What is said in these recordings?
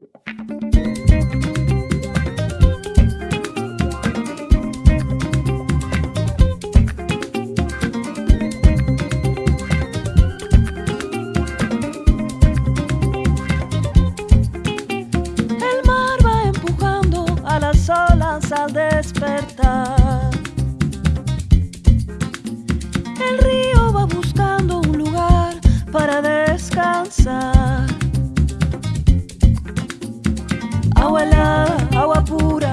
El Agua helada, agua pura,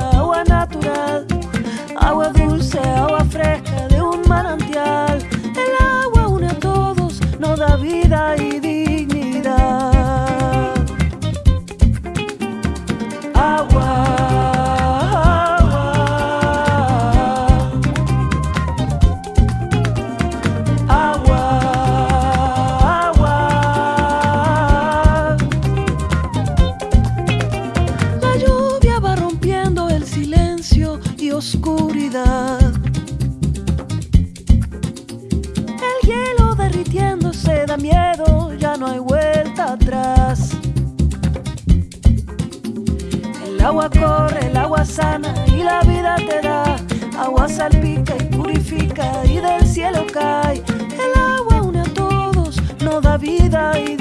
y oscuridad. El hielo derritiéndose da miedo, ya no hay vuelta atrás. El agua corre, el agua sana y la vida te da. Agua salpica y purifica y del cielo cae. El agua une a todos, nos da vida y